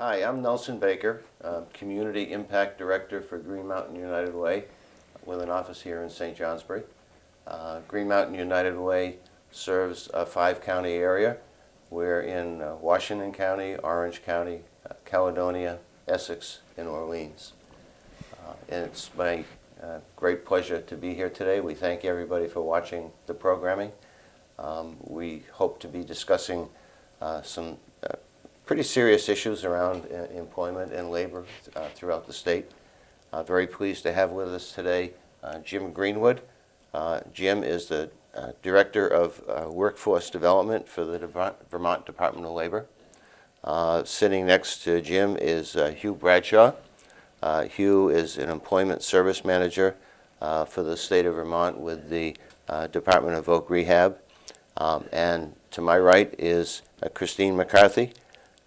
Hi, I'm Nelson Baker, uh, Community Impact Director for Green Mountain United Way, with an office here in St. Johnsbury. Uh, Green Mountain United Way serves a five-county area. We're in uh, Washington County, Orange County, uh, Caledonia, Essex, and Orleans. Uh, And it's my uh, great pleasure to be here today. We thank everybody for watching the programming. Um, We hope to be discussing some pretty serious issues around uh, employment and labor uh, throughout the state. Uh, Very pleased to have with us today uh, Jim Greenwood. Uh, Jim is the uh, Director of Workforce Development for the Devon- Vermont Department of Labor. Sitting next to Jim is Hugh Bradshaw. Hugh is an Employment Service Manager for the state of Vermont with the Department of Voc Rehab. Um, And to my right is Christine McCarthy.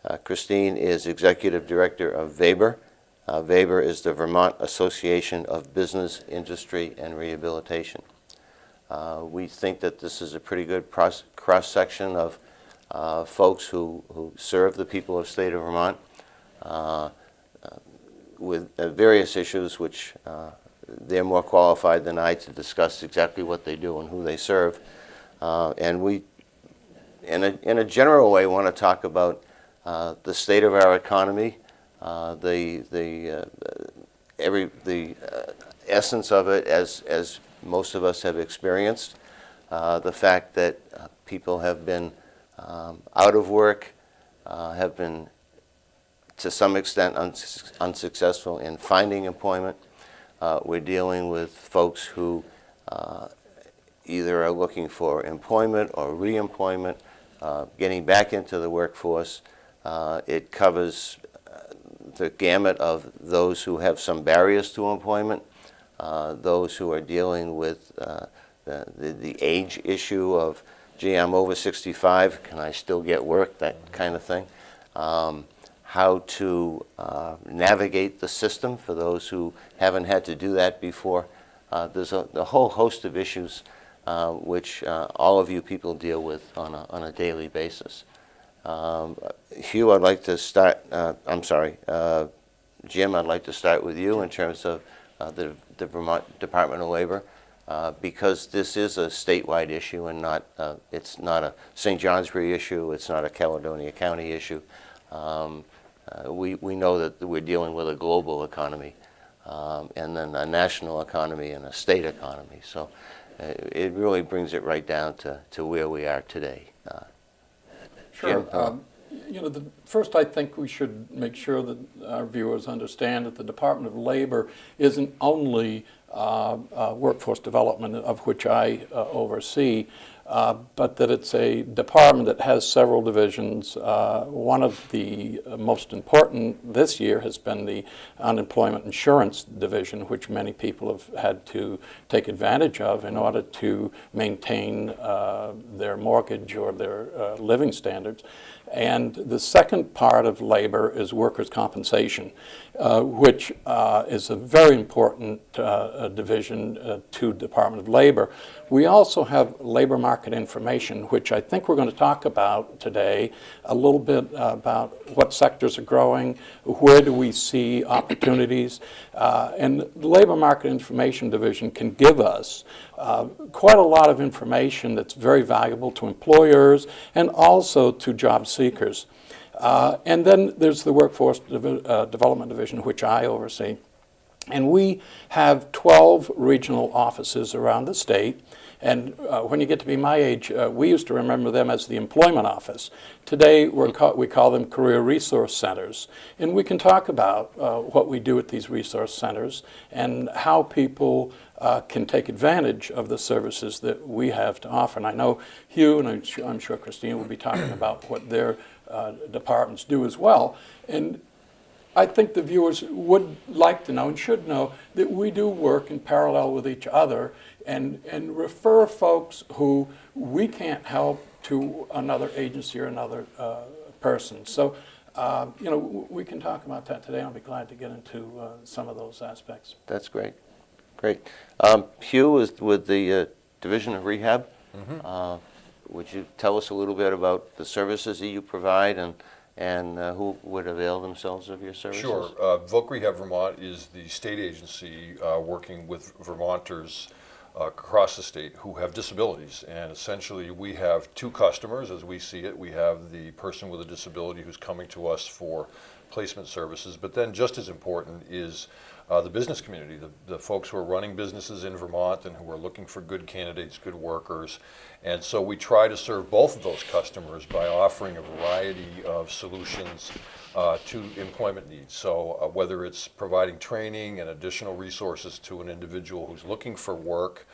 Uh, Christine is Executive Director of VABIR. Uh, VABIR is the Vermont Association of Business, Industry, and Rehabilitation. Uh, We think that this is a pretty good cross-section of uh, folks who who serve the people of state of Vermont uh, uh, with various issues which they're more qualified than I to discuss exactly what they do and who they serve. And we, in a, in a general way, want to talk about the state of our economy, uh, the, the, uh, every, the uh, essence of it as, as most of us have experienced, uh, the fact that uh, people have been um, out of work, uh, have been to some extent unsuc- unsuccessful in finding employment. Uh, We're dealing with folks who uh, either are looking for employment or reemployment, uh, getting back into the workforce. Uh, It covers uh, the gamut of those who have some barriers to employment, uh, those who are dealing with uh, the the the age issue of, gee, I'm over 65, can I still get work, that kind of thing. Um, How to uh, navigate the system for those who haven't had to do that before. Uh, There's a a whole host of issues uh, which all of you people deal with on a on a daily basis. Um, Hugh, I'd like to start, uh, I'm sorry, uh, Jim, I'd like to start with you in terms of uh, the the Vermont Department of Labor, uh, because this is a statewide issue and not, uh, it's not a St. Johnsbury issue, it's not a Caledonia County issue. Um, uh, We we know that we're dealing with a global economy, um, and then a national economy and a state economy. So it really brings it right down to to where we are today. Uh, Sure. Uh, Um, You know, the, first, I think we should make sure that our viewers understand that the Department of Labor isn't only uh, uh, workforce development, of which I uh, oversee, uh, but that it's a department that has several divisions. Uh, One of the most important this year has been the unemployment insurance division, which many people have had to take advantage of in order to maintain uh, their mortgage or their uh, living standards. And the second part of labor is workers' compensation, uh, which uh, is a very important division to Department of Labor. We also have labor market information, which I think we're going to talk about today, a little bit about what sectors are growing, where do we see opportunities. Uh, and the Labor Market Information Division can give us uh, quite a lot of information that's very valuable to employers and also to job seekers. Uh, and then there's the Workforce uh, Development Division, which I oversee. And we have 12 regional offices around the state. And uh, when you get to be my age, uh, we used to remember them as the employment office. Today, ca- we call them career resource centers. And we can talk about uh, what we do at these resource centers and how people uh, can take advantage of the services that we have to offer. And I know Hugh and I'm sure, I'm sure Christine will be talking about what their uh, departments do as well. And I think the viewers would like to know and should know that we do work in parallel with each other and, and refer folks who we can't help to another agency or another uh, person. So, uh, you know, w- we can talk about that today. I'll be glad to get into uh, some of those aspects. That's great, great. Um, Hugh is with the uh, Division of Rehab. Uh, Would you tell us a little bit about the services that you provide and and uh, who would avail themselves of your services? Sure. Uh, Voc Rehab Vermont is the state agency uh, working with Vermonters uh, across the state who have disabilities. And essentially, we have two customers as we see it. We have the person with a disability who's coming to us for placement services, but then just as important is uh, the business community, the, the folks who are running businesses in Vermont and who are looking for good candidates, good workers. And so we try to serve both of those customers by offering a variety of solutions uh, to employment needs. So uh, whether it's providing training and additional resources to an individual who's looking for work,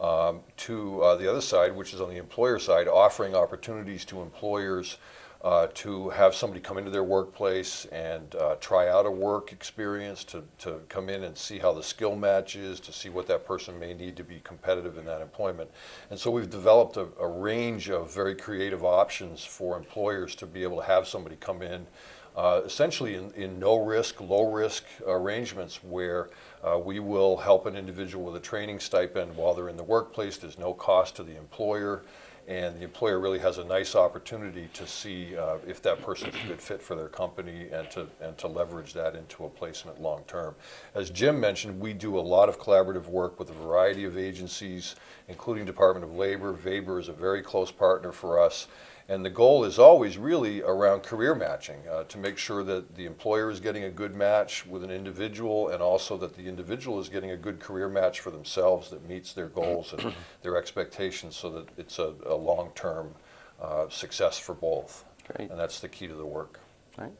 um, to uh, the other side, which is on the employer side, offering opportunities to employers uh, to have somebody come into their workplace and uh, try out a work experience, to, to come in and see how the skill matches, to see what that person may need to be competitive in that employment. And so we've developed a, a range of very creative options for employers to be able to have somebody come in uh, essentially in, in no risk, low risk arrangements where uh, we will help an individual with a training stipend while they're in the workplace. There's no cost to the employer. And the employer really has a nice opportunity to see uh, if that person's a good fit for their company and to, and to leverage that into a placement long term. As Jim mentioned, we do a lot of collaborative work with a variety of agencies, including Department of Labor. VABIR is a very close partner for us. And the goal is always really around career matching uh, to make sure that the employer is getting a good match with an individual and also that the individual is getting a good career match for themselves that meets their goals and their expectations so that it's a, a long term uh, success for both. Great. And that's the key to the work. Right.